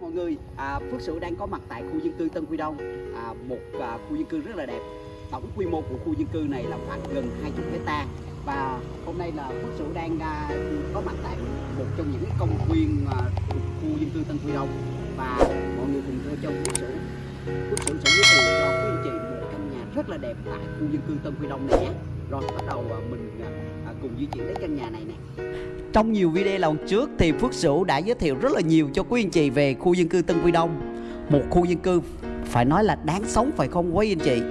mọi người, à, Phước Sửu đang có mặt tại khu dân cư Tân Quy Đông, à, một à, khu dân cư rất là đẹp. Tổng quy mô của khu dân cư này là khoảng gần 20 hecta và hôm nay là Phước Sửu đang à, có mặt tại một trong những công viên à, thuộc khu dân cư Tân Quy Đông và mọi người cùng theo chân Phước Sửu. Phước Sửu sẽ giới thiệu cho quý anh chị một căn nhà rất là đẹp tại khu dân cư Tân Quy Đông này nhé. Rồi bắt đầu à, mình à, à, cùng di chuyển đến căn nhà này nè. Trong nhiều video lần trước thì Phước Sửu đã giới thiệu rất là nhiều cho quý anh chị về khu dân cư Tân Quy Đông. Một khu dân cư phải nói là đáng sống phải không quý anh chị?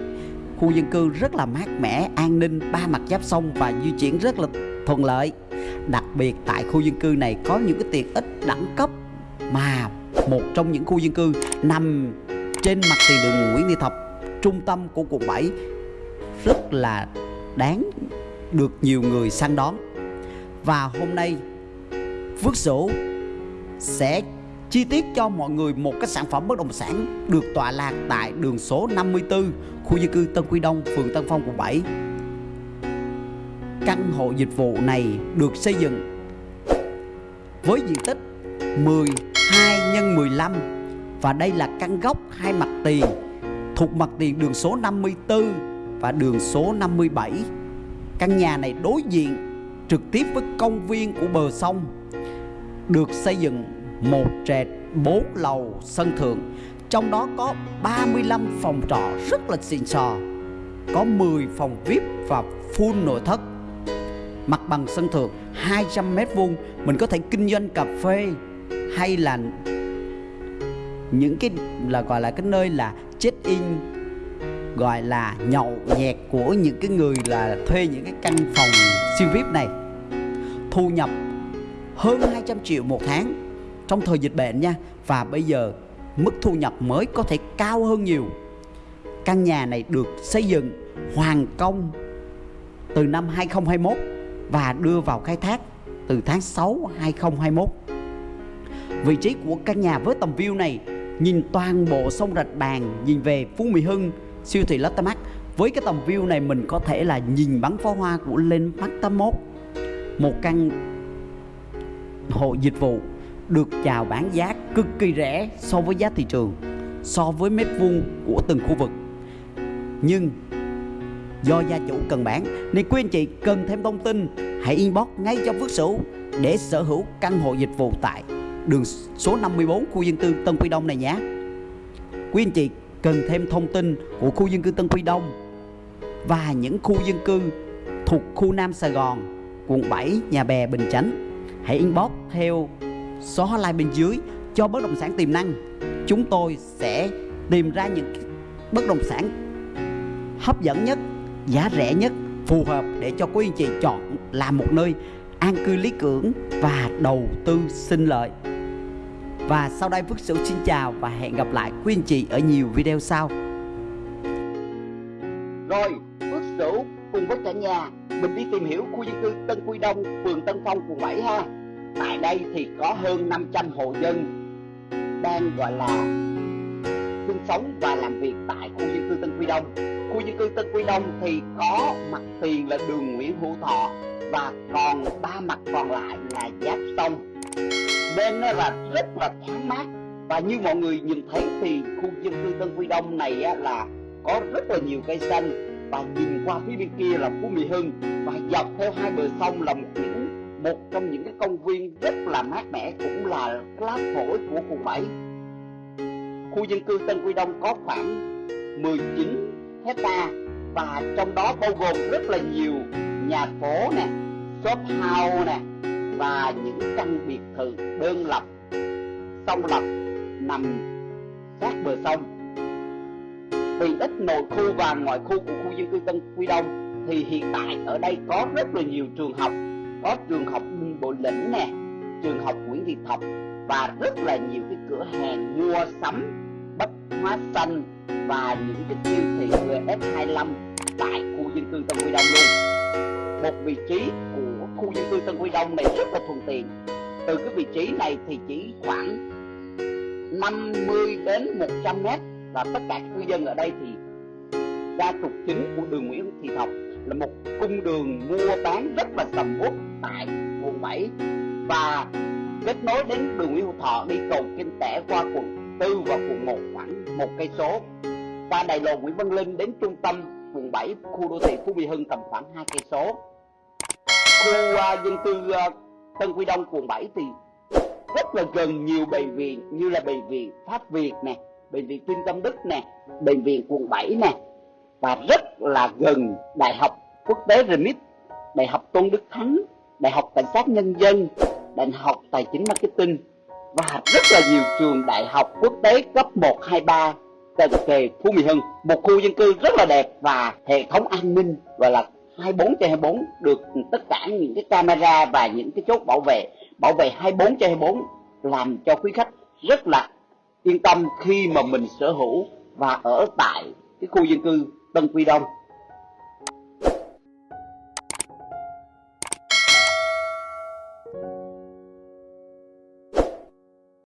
Khu dân cư rất là mát mẻ, an ninh, ba mặt giáp sông và di chuyển rất là thuận lợi. Đặc biệt tại khu dân cư này có những cái tiện ích đẳng cấp mà một trong những khu dân cư nằm trên mặt tiền đường Nguyễn Thị Thập Trung tâm của quận 7 rất là đáng được nhiều người săn đón và hôm nay Phước Sửu sẽ chi tiết cho mọi người một cái sản phẩm bất động sản được tọa lạc tại đường số 54 khu dân cư Tân Quy Đông, phường Tân Phong, quận 7. Căn hộ dịch vụ này được xây dựng với diện tích 12 x 15 và đây là căn góc hai mặt tiền thuộc mặt tiền đường số 54 và đường số 57. Căn nhà này đối diện trực tiếp với công viên của bờ sông, được xây dựng một trệt bốn lầu sân thượng, trong đó có 35 phòng trọ rất là xịn sò, có 10 phòng VIP và full nội thất mặt bằng sân thượng 200 mét vuông, mình có thể kinh doanh cà phê hay là những cái là gọi là cái nơi là check in gọi là nhậu nhẹt của những cái người là thuê những cái căn phòng siêu VIP này. Thu nhập hơn 200 triệu một tháng trong thời dịch bệnh nha. Và bây giờ mức thu nhập mới có thể cao hơn nhiều. Căn nhà này được xây dựng hoàn công từ năm 2021 và đưa vào khai thác từ tháng 6 2021 vị trí của căn nhà với tầm view này nhìn toàn bộ sông Rạch Bàn, nhìn về Phú Mỹ Hưng siêu thị Lotte Mart với cái tầm view này mình có thể là nhìn bắn pháo hoa của lên Mart 81 một căn hộ dịch vụ được chào bán giá cực kỳ rẻ so với giá thị trường, so với mét vuông của từng khu vực. Nhưng do gia chủ cần bán nên quý anh chị cần thêm thông tin, hãy inbox ngay cho Phước Sửu để sở hữu căn hộ dịch vụ tại đường số 54 khu dân cư Tân Quy Đông này nhé. Quý anh chị cần thêm thông tin của khu dân cư Tân Quy Đông và những khu dân cư thuộc khu Nam Sài Gòn quận 7, Nhà Bè, Bình Chánh. Hãy inbox theo số hotline bên dưới cho bất động sản tiềm năng. Chúng tôi sẽ tìm ra những bất động sản hấp dẫn nhất, giá rẻ nhất, phù hợp để cho quý anh chị chọn làm một nơi an cư lý tưởng và đầu tư sinh lợi. Và sau đây Phước Sửu xin chào và hẹn gặp lại quý anh chị ở nhiều video sau. Rồi, Phước Sửu cùng với cả nhà mình đi tìm hiểu khu dân cư Tân Quy Đông, phường Tân Phong, quận 7 ha. Tại đây thì có hơn 500 hộ dân đang gọi là sinh sống và làm việc tại khu dân cư Tân Quy Đông. Khu dân cư Tân Quy Đông thì có mặt tiền là đường Nguyễn Hữu Thọ và còn ba mặt còn lại là giáp sông. Bên nó là rất là thoáng mát. Và như mọi người nhìn thấy thì khu dân cư Tân Quy Đông này là có rất là nhiều cây xanh. Và nhìn qua phía bên kia là Phú Mỹ Hưng. Và dọc theo hai bờ sông là một những một trong những cái công viên rất là mát mẻ cũng là lá phổi của khu 7 khu dân cư Tân Quy Đông có khoảng 19 hecta và trong đó bao gồm rất là nhiều nhà phố nè, shop house nè và những căn biệt thự đơn lập. Song lập nằm sát bờ sông. Vì ít nội khu và ngoại khu của khu dân cư Tân Quy Đông, thì hiện tại ở đây có rất là nhiều trường học. Có trường học Bộ Lĩnh nè, trường học Nguyễn Thị Thập và rất là nhiều cái cửa hàng mua sắm, bách hóa xanh và những cái siêu thị GS25 tại khu dân cư Tân Quy Đông luôn. Một vị trí của khu dân cư Tân Quy Đông này rất là thuận tiện. Từ cái vị trí này thì chỉ khoảng 50 đến 100 mét và tất cả cư dân ở đây thì ra trục chính của đường Nguyễn Thị Thập là một cung đường mua bán rất là sầm uất tại quận 7 và kết nối đến đường Nguyễn Hữu Thọ đi cầu Kinh Tẻ qua quận 4 và quận 1 khoảng một cây số. Qua đại lộ Nguyễn Văn Linh đến trung tâm quận 7 khu đô thị Phú Mỹ Hưng tầm khoảng hai cây số khu uh, dân cư uh, Tân Quy Đông quận 7 thì rất là gần nhiều bệnh viện như là bệnh viện Pháp Việt nè bệnh viện Tuyên Tâm Đức nè bệnh viện quận 7 nè và rất là gần đại học quốc tế Remit, đại học Tôn Đức Thắng đại học cảnh sát nhân dân đại học tài chính marketing và rất là nhiều trường đại học quốc tế cấp 1, 2, 3 cận kề Phú Mỹ Hưng. Một khu dân cư rất là đẹp và hệ thống an ninh gọi là 24 trên 24 được tất cả những cái camera và những cái chốt bảo vệ. Bảo vệ 24 trên 24 làm cho quý khách rất là yên tâm khi mà mình sở hữu và ở tại cái khu dân cư Tân Quy Đông.